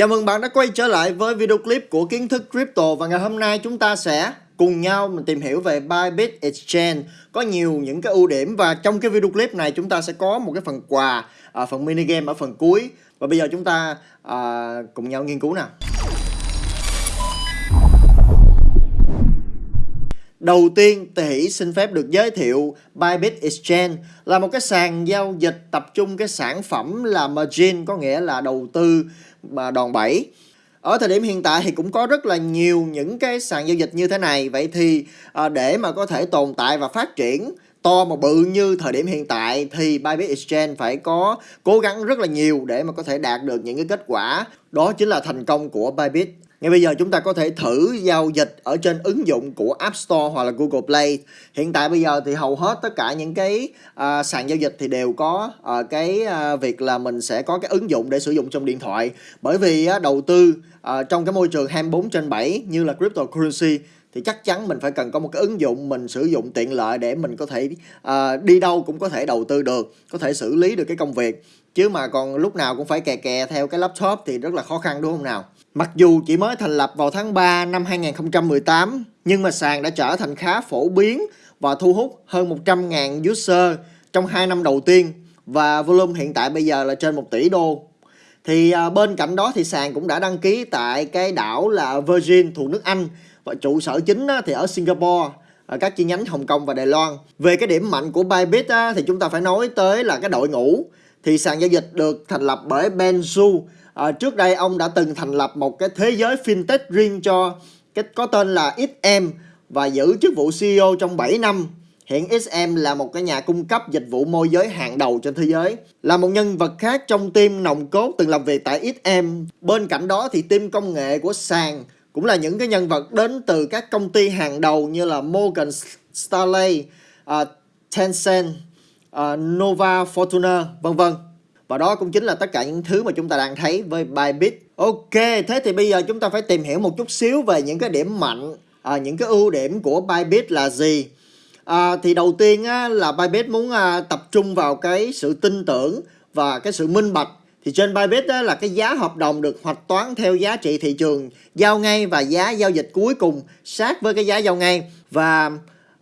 Chào mừng bạn đã quay trở lại với video clip của kiến thức crypto và ngày hôm nay chúng ta sẽ cùng nhau mình tìm hiểu về Bybit Exchange. Có nhiều những cái ưu điểm và trong cái video clip này chúng ta sẽ có một cái phần quà à, phần mini game ở phần cuối. Và bây giờ chúng ta à, cùng nhau nghiên cứu nào. Đầu tiên, Tề xin phép được giới thiệu Bybit Exchange là một cái sàn giao dịch tập trung cái sản phẩm là margin có nghĩa là đầu tư mà đòn bẩy. Ở thời điểm hiện tại thì cũng có rất là nhiều những cái sàn giao dịch như thế này. Vậy thì à, để mà có thể tồn tại và phát triển to mà bự như thời điểm hiện tại thì Bybit Exchange phải có cố gắng rất là nhiều để mà có thể đạt được những cái kết quả. Đó chính là thành công của Bybit. Ngay bây giờ chúng ta có thể thử giao dịch ở trên ứng dụng của App Store hoặc là Google Play. Hiện tại bây giờ thì hầu hết tất cả những cái uh, sàn giao dịch thì đều có uh, cái uh, việc là mình sẽ có cái ứng dụng để sử dụng trong điện thoại. Bởi vì uh, đầu tư uh, trong cái môi trường 24 trên 7 như là cryptocurrency thì chắc chắn mình phải cần có một cái ứng dụng mình sử dụng tiện lợi để mình có thể uh, đi đâu cũng có thể đầu tư được, có thể xử lý được cái công việc. Chứ mà còn lúc nào cũng phải kè kè theo cái laptop thì rất là khó khăn đúng không nào? Mặc dù chỉ mới thành lập vào tháng 3 năm 2018, nhưng mà sàn đã trở thành khá phổ biến và thu hút hơn 100.000 user trong 2 năm đầu tiên và volume hiện tại bây giờ là trên 1 tỷ đô. Thì à, bên cạnh đó thì sàn cũng đã đăng ký tại cái đảo là Virgin thuộc nước Anh và trụ sở chính thì ở Singapore ở các chi nhánh Hồng Kông và Đài Loan. Về cái điểm mạnh của Bybit thì chúng ta phải nói tới là cái đội ngũ. Thì sàn giao dịch được thành lập bởi Ben su à, trước đây ông đã từng thành lập một cái thế giới fintech riêng cho cái có tên là XM và giữ chức vụ CEO trong 7 năm. Hiện XM là một cái nhà cung cấp dịch vụ môi giới hàng đầu trên thế giới. Là một nhân vật khác trong team nòng cốt từng làm việc tại XM. Bên cạnh đó thì team công nghệ của sàn cũng là những cái nhân vật đến từ các công ty hàng đầu như là Morgan Stanley, uh, Tencent, uh, Nova Fortuna, vân vân. Và đó cũng chính là tất cả những thứ mà chúng ta đang thấy với Bybit. Ok, thế thì bây giờ chúng ta phải tìm hiểu một chút xíu về những cái điểm mạnh, à, những cái ưu điểm của Bybit là gì. À, thì đầu tiên á, là Bybit muốn à, tập trung vào cái sự tin tưởng và cái sự minh bạch. Thì trên Bybit á, là cái giá hợp đồng được hoạch toán theo giá trị thị trường giao ngay và giá giao dịch cuối cùng sát với cái giá giao ngay. Và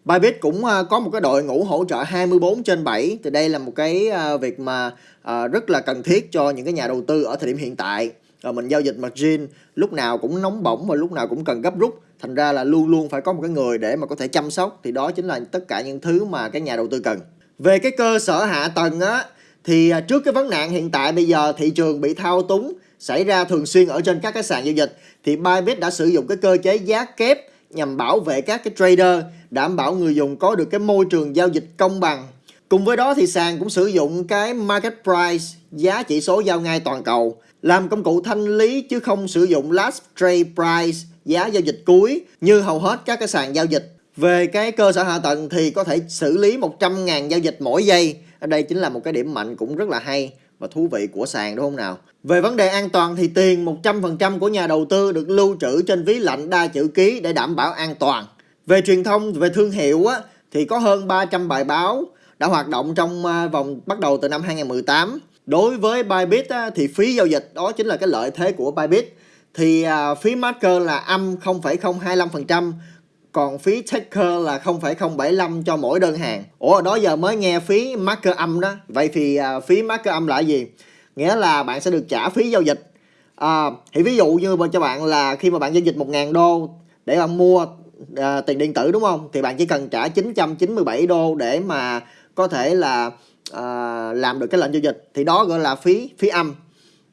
Bybit cũng à, có một cái đội ngũ hỗ trợ 24 trên 7 thì đây là một cái à, việc mà à, rất là cần thiết cho những cái nhà đầu tư ở thời điểm hiện tại rồi mình giao dịch margin lúc nào cũng nóng bỏng và lúc nào cũng cần gấp rút. Thành ra là luôn luôn phải có một cái người để mà có thể chăm sóc. Thì đó chính là tất cả những thứ mà cái nhà đầu tư cần. Về cái cơ sở hạ tầng á thì à, trước cái vấn nạn hiện tại bây giờ thị trường bị thao túng xảy ra thường xuyên ở trên các cái sàn giao dịch thì Bybit đã sử dụng cái cơ chế giá kép nhằm bảo vệ các cái trader, đảm bảo người dùng có được cái môi trường giao dịch công bằng. Cùng với đó thì sàn cũng sử dụng cái market price, giá chỉ số giao ngay toàn cầu, làm công cụ thanh lý chứ không sử dụng last trade price, giá giao dịch cuối như hầu hết các cái sàn giao dịch. Về cái cơ sở hạ tầng thì có thể xử lý 100.000 giao dịch mỗi giây. Ở đây chính là một cái điểm mạnh cũng rất là hay và thú vị của sàn đúng không nào? Về vấn đề an toàn thì tiền 100% của nhà đầu tư được lưu trữ trên ví lạnh đa chữ ký để đảm bảo an toàn. Về truyền thông, về thương hiệu á, thì có hơn 300 bài báo đã hoạt động trong à, vòng bắt đầu từ năm 2018. Đối với Bybit thì phí giao dịch đó chính là cái lợi thế của Bybit. Thì à, phí marker là âm 0,025%, còn phí taker là 0,075 cho mỗi đơn hàng. Ủa đó giờ mới nghe phí marker âm đó. Vậy thì à, phí marker âm là gì? Nghĩa là bạn sẽ được trả phí giao dịch. À, thì ví dụ như cho bạn là khi mà bạn giao dịch 1.000 đô để bạn mua à, tiền điện tử đúng không? Thì bạn chỉ cần trả 997 đô để mà có thể là à, làm được cái lệnh giao dịch. Thì đó gọi là phí phí âm.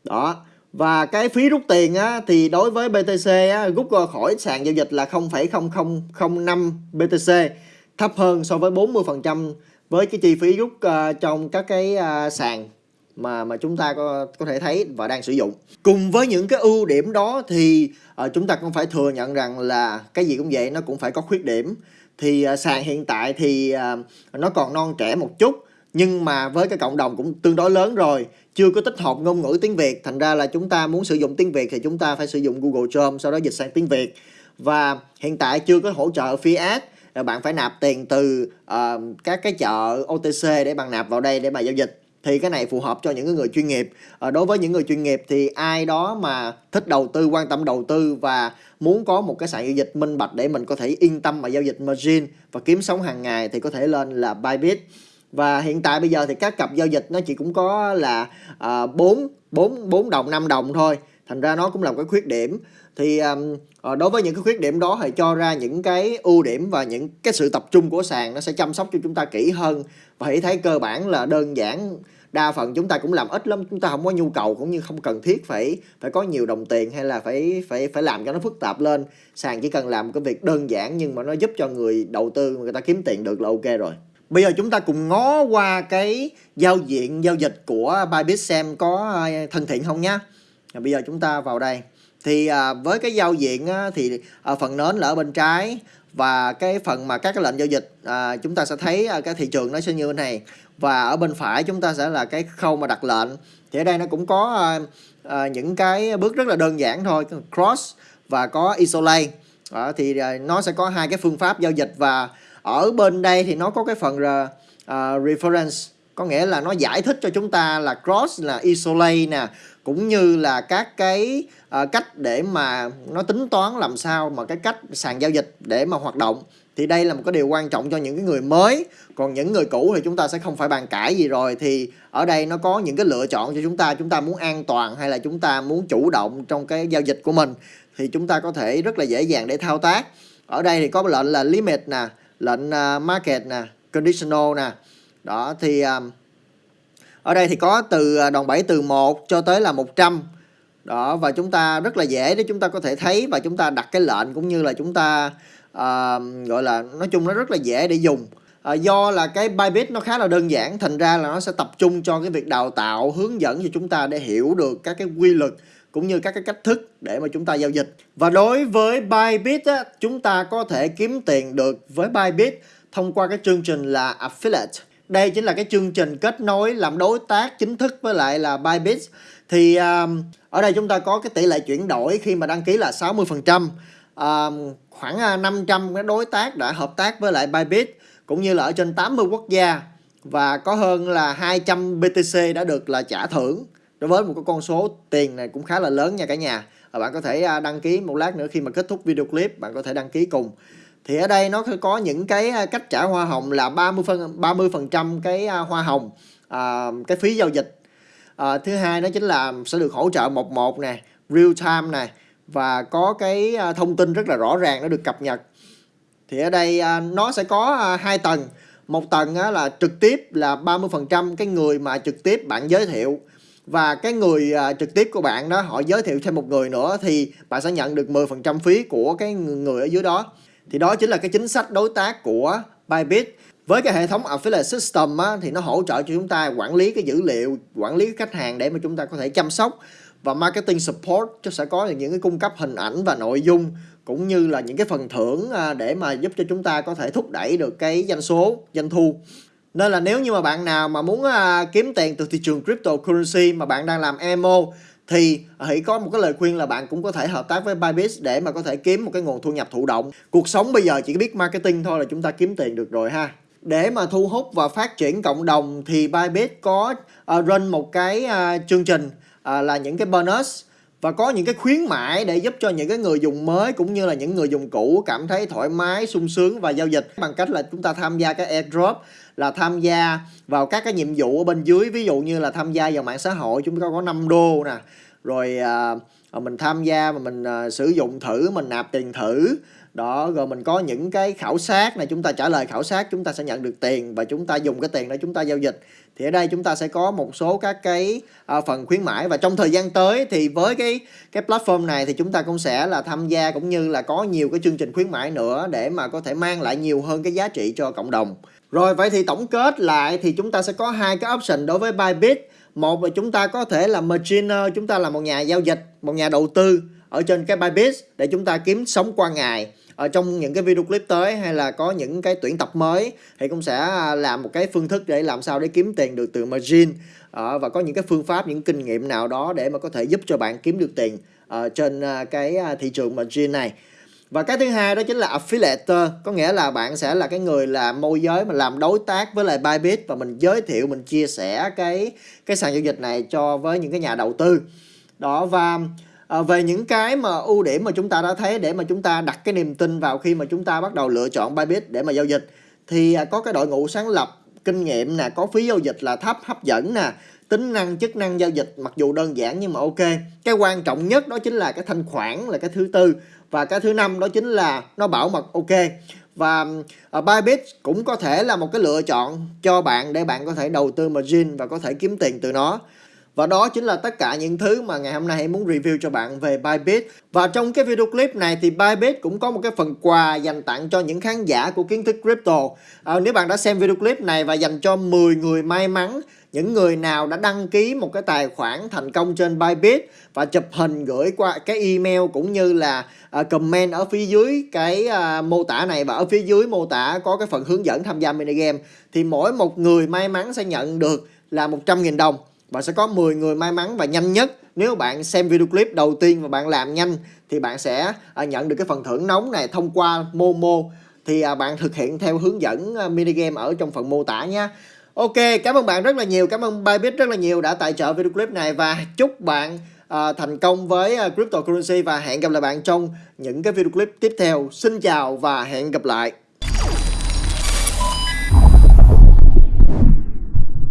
Đó. Và cái phí rút tiền á, thì đối với BTC á, rút khỏi sàn giao dịch là 0,0005 BTC thấp hơn so với 40% với cái chi phí rút uh, trong các cái uh, sàn mà mà chúng ta có có thể thấy và đang sử dụng. Cùng với những cái ưu điểm đó thì uh, chúng ta cũng phải thừa nhận rằng là cái gì cũng vậy nó cũng phải có khuyết điểm. Thì à, sàn hiện tại thì à, nó còn non trẻ một chút nhưng mà với cái cộng đồng cũng tương đối lớn rồi chưa có tích hợp ngôn ngữ tiếng Việt. Thành ra là chúng ta muốn sử dụng tiếng Việt thì chúng ta phải sử dụng Google Chrome sau đó dịch sang tiếng Việt. Và hiện tại chưa có hỗ trợ fiat à, bạn phải nạp tiền từ uh, các cái chợ OTC để bạn nạp vào đây để mà giao dịch thì cái này phù hợp cho những người chuyên nghiệp. À, đối với những người chuyên nghiệp thì ai đó mà thích đầu tư quan tâm đầu tư và muốn có một cái sàn giao dịch minh bạch để mình có thể yên tâm mà giao dịch margin và kiếm sống hàng ngày thì có thể lên là Bybit. Và hiện tại bây giờ thì các cặp giao dịch nó chỉ cũng có là à, 4 4 4 đồng 5 đồng thôi thành ra nó cũng là một cái khuyết điểm. Thì um, đối với những cái khuyết điểm đó thì cho ra những cái ưu điểm và những cái sự tập trung của sàn nó sẽ chăm sóc cho chúng ta kỹ hơn. Và hãy thấy cơ bản là đơn giản đa phần chúng ta cũng làm ít lắm chúng ta không có nhu cầu cũng như không cần thiết phải phải có nhiều đồng tiền hay là phải phải phải làm cho nó phức tạp lên. Sàn chỉ cần làm cái việc đơn giản nhưng mà nó giúp cho người đầu tư người ta kiếm tiền được là ok rồi. Bây giờ chúng ta cùng ngó qua cái giao diện giao dịch của Bybit xem có ờ, thân thiện không nhá bây giờ chúng ta vào đây. Thì à, với cái giao diện á, thì à, phần nến là ở bên trái. Và cái phần mà các cái lệnh giao dịch à, chúng ta sẽ thấy à, cái thị trường nó sẽ như thế này. Và ở bên phải chúng ta sẽ là cái khâu mà đặt lệnh. Thì ở đây nó cũng có à, à, những cái bước rất là đơn giản thôi. Cross và có isolate. À, thì à, nó sẽ có hai cái phương pháp giao dịch. Và ở bên đây thì nó có cái phần uh, reference có nghĩa là nó giải thích cho chúng ta là cross là isolate nè cũng như là các cái uh, cách để mà nó tính toán làm sao mà cái cách sàn giao dịch để mà hoạt động. Thì đây là một cái điều quan trọng cho những cái người mới. Còn những người cũ thì chúng ta sẽ không phải bàn cãi gì rồi. Thì ở đây nó có những cái lựa chọn cho chúng ta. Chúng ta muốn an toàn hay là chúng ta muốn chủ động trong cái giao dịch của mình thì chúng ta có thể rất là dễ dàng để thao tác. Ở đây thì có lệnh là limit nè lệnh ờ, market nè conditional nè đó thì à, ở đây thì có từ à, đòn bẩy từ 1 cho tới là 100 đó và chúng ta rất là dễ để chúng ta có thể thấy và chúng ta đặt cái lệnh cũng như là chúng ta uh, gọi là nói chung nó rất là dễ để dùng. À, do là cái Bybit nó khá là đơn giản thành ra là nó sẽ tập trung cho cái việc đào tạo hướng dẫn cho chúng ta để hiểu được các cái quy luật cũng như các cái cách thức để mà chúng ta giao dịch. Và đối với Bybit á, chúng ta có thể kiếm tiền được với Bybit thông qua cái chương trình là affiliate đây chính là cái chương trình kết nối làm đối tác chính thức với lại là Bybit. Thì um, ở đây chúng ta có cái tỷ lệ chuyển đổi khi mà đăng ký là 60% um, khoảng à, 500 cái đối tác đã hợp tác với lại Bybit cũng như là ở trên 80 quốc gia. Và có hơn là 200 BTC đã được là trả thưởng đối với một cái con số tiền này cũng khá là lớn nha cả nhà. Và bạn có thể à, đăng ký một lát nữa khi mà kết thúc video clip bạn có thể đăng ký cùng thì ở đây nó có những cái à, cách trả hoa hồng là 30 phần 30 phần trăm cái à, hoa hồng à, cái phí giao dịch. À, thứ hai nó chính là sẽ được hỗ trợ một một nè real time này và có cái à, thông tin rất là rõ ràng nó được cập nhật. Thì ở đây à, nó sẽ có hai tầng. Một tầng á, là trực tiếp là 30 phần trăm cái người mà trực tiếp bạn giới thiệu. Và cái người à, trực tiếp của bạn đó họ giới thiệu thêm một người nữa thì bạn sẽ nhận được 10% phí của cái người ở dưới đó thì đó chính là cái chính sách đối tác của Bybit. Với cái hệ thống affiliate system á, thì nó hỗ trợ cho chúng ta quản lý cái dữ liệu quản lý khách hàng để mà chúng ta có thể chăm sóc và marketing support. Cho sẽ có những cái cung cấp hình ảnh và nội dung cũng như là những cái phần thưởng à, để mà giúp cho chúng ta có thể thúc đẩy được cái doanh số doanh thu. Nên là nếu như mà bạn nào mà muốn à, kiếm tiền từ thị trường cryptocurrency mà bạn đang làm MO thì hãy có một cái lời khuyên là bạn cũng có thể hợp tác với Bybit để mà có thể kiếm một cái nguồn thu nhập thụ động. Cuộc sống bây giờ chỉ biết marketing thôi là chúng ta kiếm tiền được rồi ha. Để mà thu hút và phát triển cộng đồng thì Bybit có uh, run một cái uh, chương trình uh, là những cái bonus và có những cái khuyến mãi để giúp cho những cái người dùng mới cũng như là những người dùng cũ cảm thấy thoải mái, sung sướng và giao dịch. Bằng cách là chúng ta tham gia cái airdrop là tham gia vào các cái nhiệm vụ ở bên dưới. Ví dụ như là tham gia vào mạng xã hội chúng ta có 5 đô nè. Rồi à, à mình tham gia mà mình à, sử dụng thử mình nạp tiền thử đó rồi mình có những cái khảo sát này chúng ta trả lời khảo sát chúng ta sẽ nhận được tiền và chúng ta dùng cái tiền để chúng ta giao dịch thì ở đây chúng ta sẽ có một số các cái à, phần khuyến mãi và trong thời gian tới thì với cái cái platform này thì chúng ta cũng sẽ là tham gia cũng như là có nhiều cái chương trình khuyến mãi nữa để mà có thể mang lại nhiều hơn cái giá trị cho cộng đồng rồi vậy thì tổng kết lại thì chúng ta sẽ có hai cái option đối với Bybit một là chúng ta có thể là marginer chúng ta là một nhà giao dịch một nhà đầu tư ở trên cái Bybit để chúng ta kiếm sống qua ngày ở trong những cái video clip tới hay là có những cái tuyển tập mới thì cũng sẽ à, làm một cái phương thức để làm sao để kiếm tiền được từ margin. Ờ, và có những cái phương pháp, những kinh nghiệm nào đó để mà có thể giúp cho bạn kiếm được tiền trên à, cái à, thị trường margin này. Và cái thứ hai đó chính là affiliate có nghĩa là bạn sẽ là cái người là môi giới mà làm đối tác với lại Bybit và mình giới thiệu, mình chia sẻ cái cái sàn giao dịch này cho với những cái nhà đầu tư. Đó, và à, về những cái mà ưu điểm mà chúng ta đã thấy để mà chúng ta đặt cái niềm tin vào khi mà chúng ta bắt đầu lựa chọn Bybit để mà giao dịch thì à, có cái đội ngũ sáng lập kinh nghiệm nè có phí giao dịch là thấp hấp dẫn nè tính năng chức năng giao dịch mặc dù đơn giản nhưng mà ok. Cái quan trọng nhất đó chính là cái thanh khoản là cái thứ tư và cái thứ năm đó chính là nó bảo mật ok. Và à, uh, Bybit cũng có thể là một cái lựa chọn cho bạn để bạn có thể đầu tư margin và có thể kiếm tiền từ nó và đó chính là tất cả những thứ mà ngày hôm nay em muốn review cho bạn về Bybit. Và trong cái video clip này thì Bybit cũng có một cái phần quà dành tặng cho những khán giả của kiến thức crypto. À, nếu bạn đã xem video clip này và dành cho 10 người may mắn những người nào đã đăng ký một cái tài khoản thành công trên Bybit và chụp hình gửi qua cái email cũng như là uh, comment ở phía dưới cái uh, mô tả này và ở phía dưới mô tả có cái phần hướng dẫn tham gia mini game thì mỗi một người may mắn sẽ nhận được là 100.000 đồng và sẽ có 10 người may mắn và nhanh nhất nếu bạn xem video clip đầu tiên và bạn làm nhanh thì bạn sẽ à, nhận được cái phần thưởng nóng này thông qua Momo thì à, bạn thực hiện theo hướng dẫn à, mini game ở trong phần mô tả nha Ok, cảm ơn bạn rất là nhiều, cảm ơn Bybit rất là nhiều đã tài trợ video clip này và chúc bạn uh, thành công với uh, cryptocurrency và hẹn gặp lại bạn trong những cái video clip tiếp theo. Xin chào và hẹn gặp lại.